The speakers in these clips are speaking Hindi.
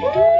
Woo!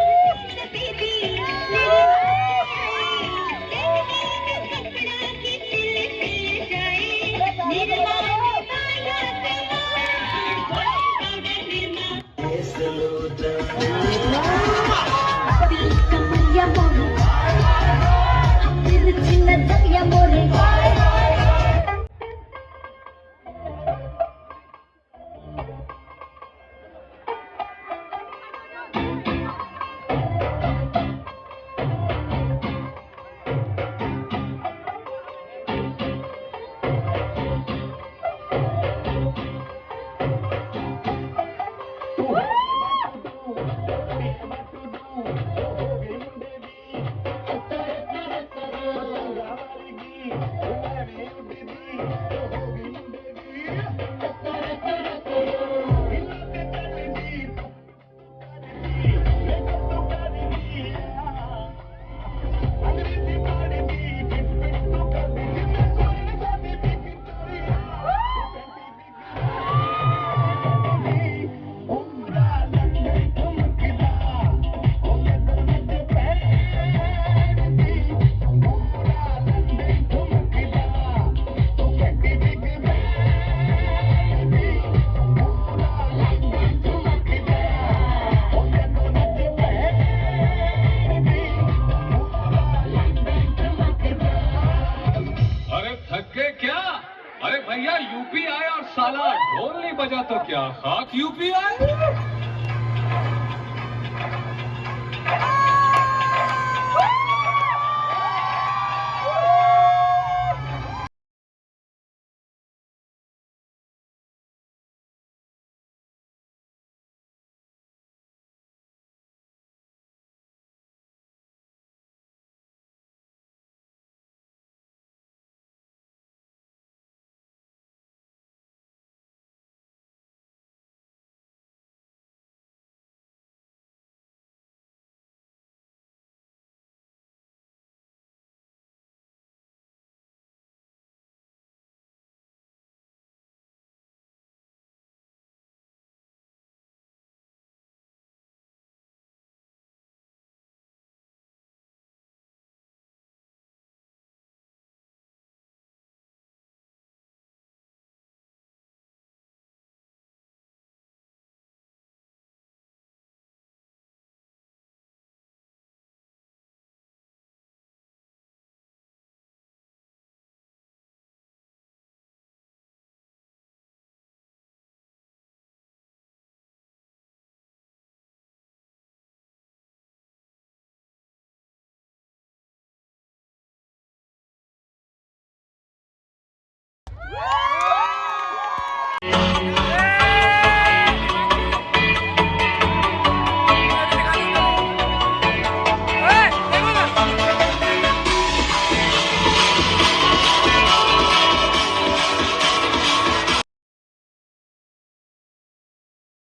अरे भैया यूपी आए और साला ढोल नहीं बजा तो क्या? खाक यूपी आए Yeah.